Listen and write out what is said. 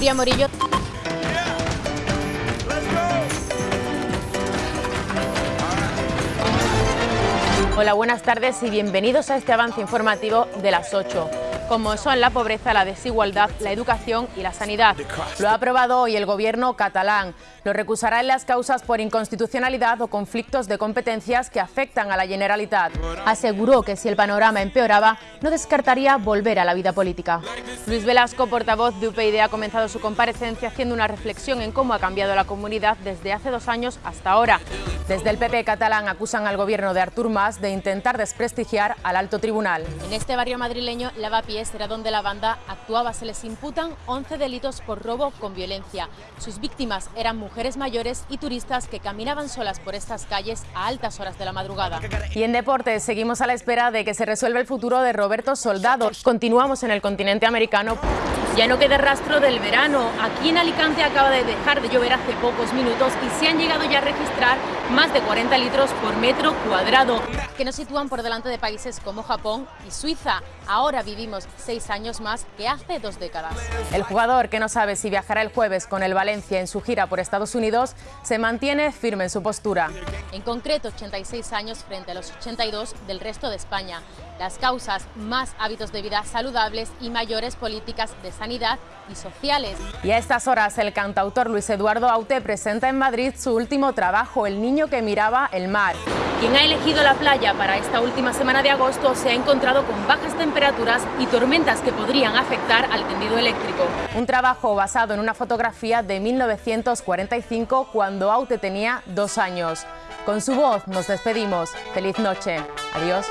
Morillo. Hola, buenas tardes y bienvenidos a este avance informativo de las 8 como son la pobreza, la desigualdad, la educación y la sanidad. Lo ha aprobado hoy el gobierno catalán. Lo recusará en las causas por inconstitucionalidad o conflictos de competencias que afectan a la Generalitat. Aseguró que si el panorama empeoraba, no descartaría volver a la vida política. Luis Velasco, portavoz de UPyD, ha comenzado su comparecencia haciendo una reflexión en cómo ha cambiado la comunidad desde hace dos años hasta ahora. Desde el PP catalán acusan al gobierno de Artur Mas de intentar desprestigiar al alto tribunal. En este barrio madrileño, Lavapiés era donde la banda actuaba. Se les imputan 11 delitos por robo con violencia. Sus víctimas eran mujeres mayores y turistas que caminaban solas por estas calles a altas horas de la madrugada. Y en deportes seguimos a la espera de que se resuelva el futuro de Roberto Soldado. Continuamos en el continente americano. Americano. Ya no queda rastro del verano. Aquí en Alicante acaba de dejar de llover hace pocos minutos y se han llegado ya a registrar más de 40 litros por metro cuadrado, que nos sitúan por delante de países como Japón y Suiza. Ahora vivimos seis años más que hace dos décadas. El jugador, que no sabe si viajará el jueves con el Valencia en su gira por Estados Unidos, se mantiene firme en su postura. En concreto, 86 años frente a los 82 del resto de España. Las causas, más hábitos de vida saludables y mayores políticas de sanidad y sociales. Y a estas horas, el cantautor Luis Eduardo Aute presenta en Madrid su último trabajo, El niño que miraba el mar. Quien ha elegido la playa para esta última semana de agosto se ha encontrado con bajas temperaturas y tormentas que podrían afectar al tendido eléctrico. Un trabajo basado en una fotografía de 1945 cuando Aute tenía dos años. Con su voz nos despedimos. Feliz noche. Adiós.